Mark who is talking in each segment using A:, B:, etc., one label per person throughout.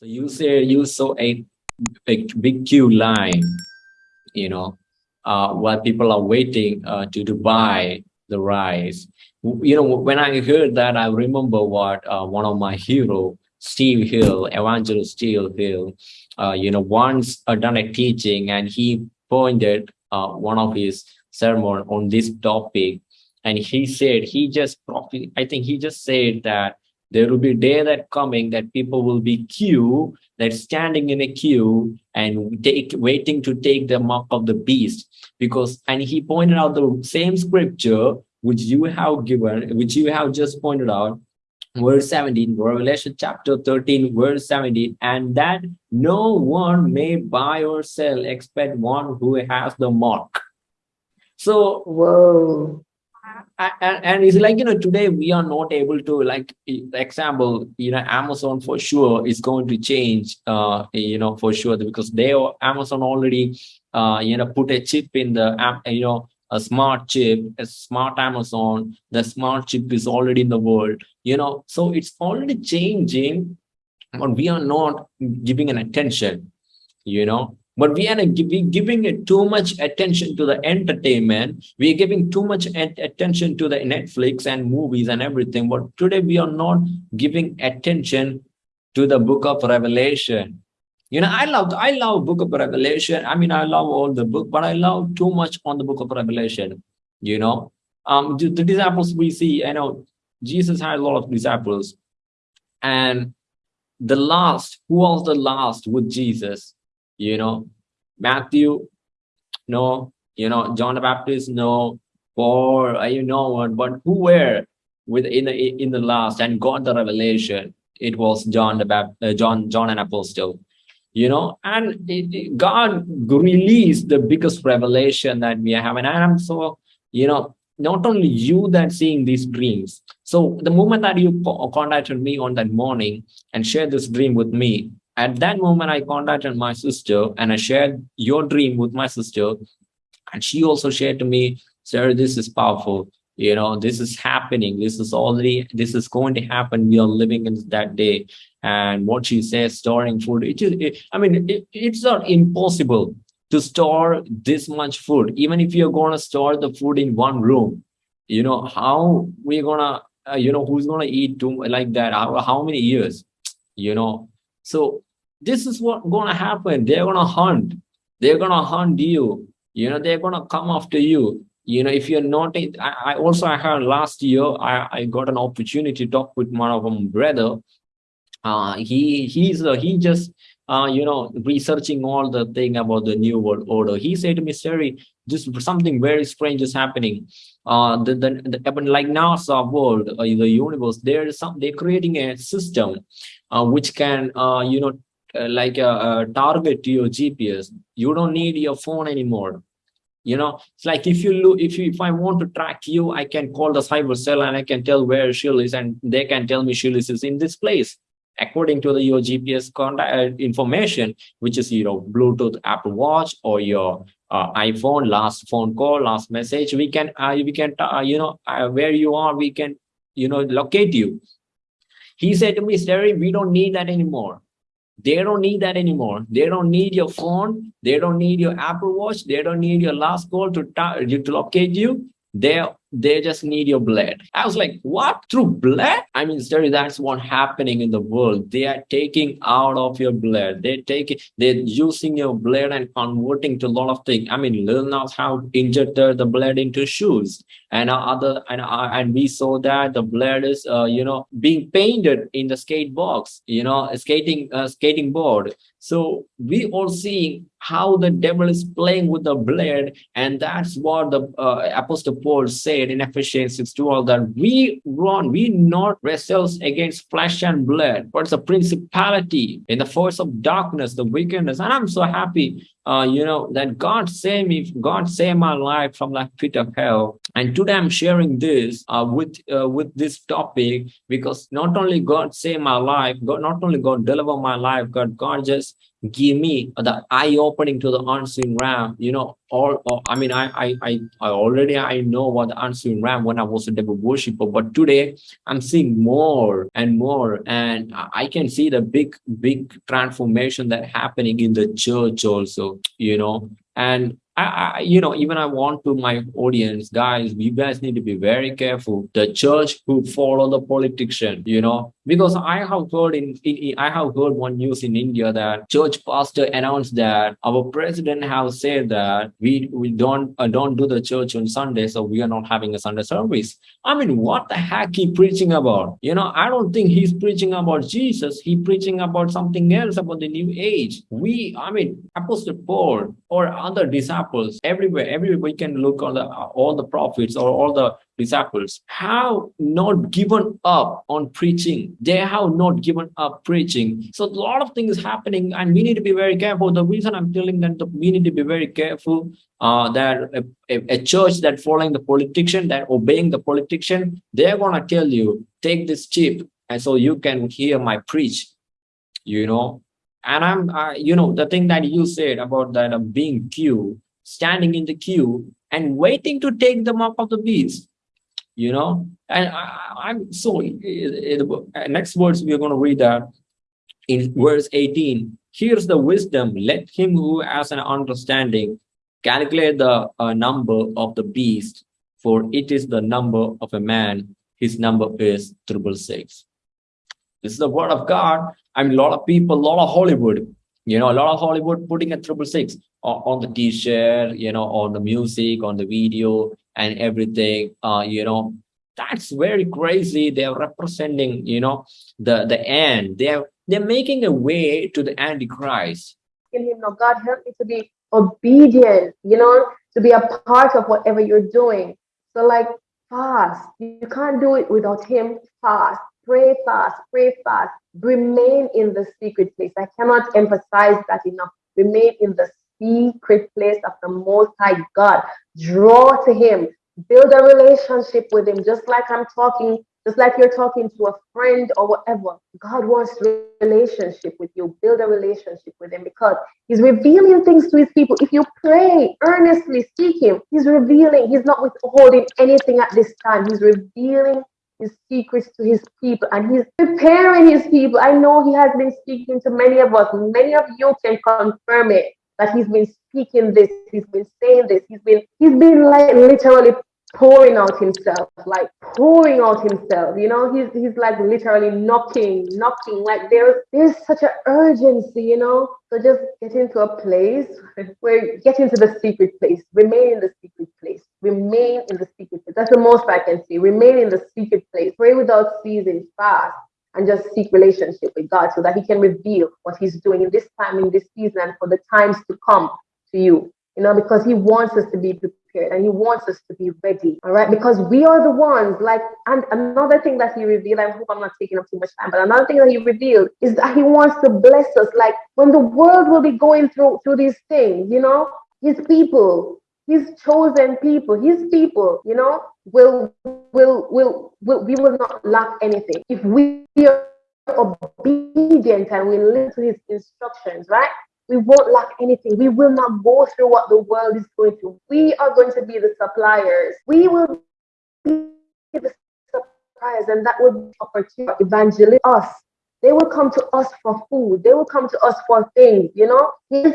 A: So you say you saw a, a big queue line, you know, uh, while people are waiting uh, to, to buy the rice. You know, when I heard that, I remember what uh, one of my hero, Steve Hill, Evangelist Steve Hill, uh, you know, once uh, done a teaching and he pointed uh, one of his sermon on this topic. And he said, he just, I think he just said that there will be a day that coming that people will be queue, that standing in a queue and take waiting to take the mark of the beast. Because, and he pointed out the same scripture which you have given, which you have just pointed out, verse 17, Revelation chapter 13, verse 17, and that no one may buy or sell except one who has the mark. So,
B: whoa
A: and, and it's like you know today we are not able to like example you know amazon for sure is going to change uh you know for sure because they amazon already uh you know put a chip in the app you know a smart chip a smart amazon the smart chip is already in the world you know so it's already changing but we are not giving an attention you know but we are giving it too much attention to the entertainment. We are giving too much attention to the netflix and movies and everything but today we are not giving attention to the book of revelation. You know i love i love book of revelation. I mean i love all the book but i love too much on the book of revelation you know? Um the, the disciples we see i know jesus had a lot of disciples. And the last who was the last with jesus you know, Matthew, no, you know, John the Baptist, no, or you know what, but who were with in the in the last and got the revelation? It was John the Baptist, uh, John, John an apostle, you know, and it, it, God released the biggest revelation that we have, and I'm so, you know, not only you that seeing these dreams. So the moment that you contacted me on that morning and shared this dream with me, at that moment, I contacted my sister and I shared your dream with my sister. And she also shared to me, sir, this is powerful. You know, this is happening. This is already, this is going to happen. We are living in that day. And what she says, storing food, it is, I mean, it, it's not impossible to store this much food. Even if you're going to store the food in one room, you know, how we're going to, uh, you know, who's going to eat too, like that? How, how many years? You know, so this is what gonna happen. They're gonna hunt. They're gonna hunt you. You know they're gonna come after you. You know if you're not I, I also i heard last year i i got an opportunity to talk with one of them brother. Uh he he's uh, he just uh you know researching all the thing about the new world order. He said to me Siri, just something very strange is happening. Uh the the, the like nasa world uh, the universe there's some they're creating a system uh, which can uh you know uh, like a, a target to your GPS. You don't need your phone anymore. You know, it's like if you look, if you, if I want to track you, I can call the cyber cell and I can tell where Shill is, and they can tell me Shill is in this place according to the your GPS contact uh, information, which is your Bluetooth Apple Watch or your uh, iPhone, last phone call, last message. We can, uh, we can, uh, you know, uh, where you are, we can, you know, locate you. He said to me, Sterry, we don't need that anymore. They don't need that anymore. They don't need your phone. They don't need your Apple Watch. They don't need your last call to, to locate you. They they just need your blood. I was like, what? Through blood? I mean, Sterry, that's what happening in the world. They are taking out of your blood. They're taking, they're using your blood and converting to a lot of things. I mean, Lil Nas how injected the blood into shoes. And other, and and we saw that the blood is, uh, you know, being painted in the skate box, you know, skating, uh, skating board. So we all seeing how the devil is playing with the blood, and that's what the uh, Apostle Paul said said in Ephesians 6 12 that we run, we not wrestles against flesh and blood, but it's a principality in the force of darkness, the wickedness. And I'm so happy, uh, you know, that God saved me, God saved my life from that pit of hell. And today I'm sharing this uh, with uh, with this topic because not only God saved my life, God not only God deliver my life, God God just give me the eye opening to the unseen realm you know all, i mean I, I i i already i know what the unseen realm when i was a devil worshiper but today i'm seeing more and more and i can see the big big transformation that happening in the church also you know and I, I, you know, even I want to my audience, guys, you guys need to be very careful. The church who follow the politician, you know, because I have heard in, in, I have heard one news in India that church pastor announced that our president has said that we we don't uh, don't do the church on Sunday, so we are not having a Sunday service. I mean, what the heck he preaching about? You know, I don't think he's preaching about Jesus. He preaching about something else about the new age. We, I mean, Apostle Paul or other disciples everywhere, everywhere we can look on the all the prophets or all the disciples have not given up on preaching. They have not given up preaching. So a lot of things happening, and we need to be very careful. The reason I'm telling that we need to be very careful uh, that a, a, church that following the politician, that obeying the politician, they're gonna tell you take this chip, and so you can hear my preach. You know, and I'm, you know, the thing that you said about that uh, being queue, standing in the queue and waiting to take the mark of the beast you know? And I, am so next words we're going to read that in verse 18 here's the wisdom. Let him who has an understanding calculate the uh, number of the beast for it is the number of a man. His number is triple six. This is the word of god. I mean a lot of people a lot of hollywood you know a lot of hollywood putting a triple six on the t-shirt you know on the music on the video and everything uh you know. That's very crazy. They're representing you know the the end. They're they're making a way to the antichrist.
B: In him now god help me to be obedient you know to be a part of whatever you're doing. So like fast. You can't do it without him. Fast. Pray fast. Pray fast. Remain in the secret place. I cannot emphasize that enough. Remain in the secret place of the Most High God. Draw to Him, build a relationship with Him, just like I'm talking, just like you're talking to a friend or whatever. God wants relationship with you. Build a relationship with Him because He's revealing things to His people. If you pray earnestly, seek Him, He's revealing, He's not withholding anything at this time. He's revealing his secrets to his people and he's preparing his people. I know he has been speaking to many of us. Many of you can confirm it that he's been speaking this, he's been saying this, he's been he's been like literally pouring out himself, like pouring out himself. You know, he's he's like literally knocking, knocking. Like there's there's such an urgency, you know. So just get into a place where get into the secret place, remain in the secret place, remain in the secret place. That's the most I can say. Remain in the secret place. Pray without ceasing, fast and just seek relationship with God so that He can reveal what He's doing in this time, in this season, and for the times to come to you. You know, because He wants us to be prepared and He wants us to be ready. All right, because we are the ones. Like, and another thing that He revealed, I hope I'm not taking up too much time, but another thing that He revealed is that He wants to bless us. Like when the world will be going through through these things, you know, His people his chosen people, his people, you know, will will, will we will not lack anything if we are obedient and we listen to his instructions, right? We won't lack anything. We will not go through what the world is going through. We are going to be the suppliers. We will be the suppliers, and that will be opportunity evangelize us they will come to us for food. They will come to us for things, you know. His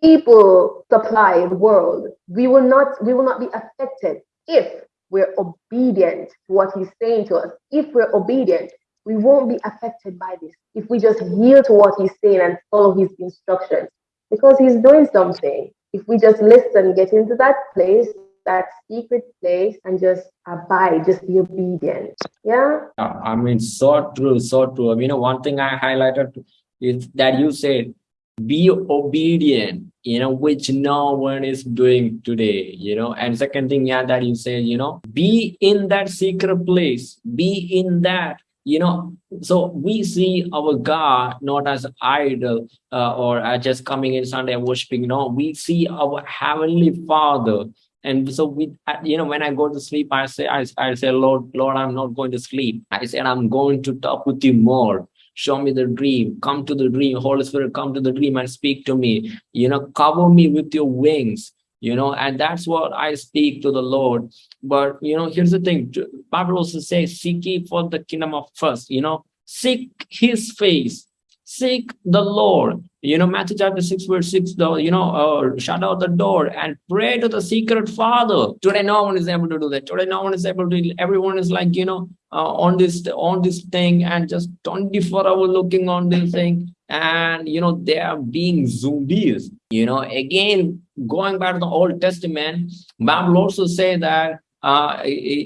B: people supply the world. We will not, we will not be affected if we're obedient to what he's saying to us. If we're obedient, we won't be affected by this. If we just yield to what he's saying and follow his instructions, because he's doing something. If we just listen, get into that place, that secret place and just abide, just be obedient. Yeah.
A: Uh, I mean, so true, so true. You know, one thing I highlighted is that you said, be obedient, you know, which no one is doing today, you know. And second thing, yeah, that you say you know, be in that secret place, be in that you know. So we see our god not as idol uh, or uh, just coming in sunday worshiping no. We see our heavenly father. And so we you know when i go to sleep i say I, I say lord lord i'm not going to sleep. I said i'm going to talk with you more show me the dream. Come to the dream. Holy spirit come to the dream and speak to me. You know cover me with your wings you know and that's what i speak to the lord. But you know here's the thing. Bible also says seek ye for the kingdom of first you know. Seek his face. Seek the lord. You know matthew chapter 6 verse 6 though you know uh, shut out the door and pray to the secret father. Today no one is able to do that. Today no one is able to everyone is like you know uh, on this on this thing and just 24 hour looking on this thing. And you know they are being zombies. You know again going back to the old testament bible also say that uh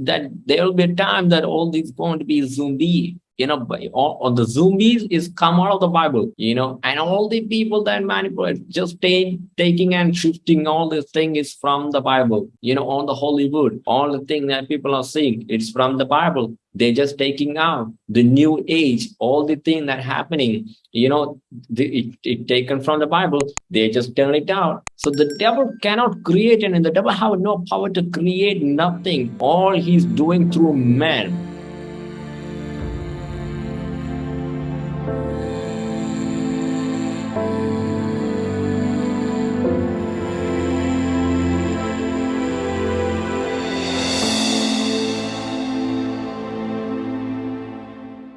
A: that there will be a time that all these going to be zombie you know all, all the zombies is come out of the bible you know and all the people that manipulate just take, taking and shifting all this thing is from the bible. You know on the hollywood all the thing that people are seeing it's from the bible. They're just taking out the new age all the thing that happening you know the, it, it taken from the bible they just turn it out. So the devil cannot create and the devil have no power to create nothing. All he's doing through man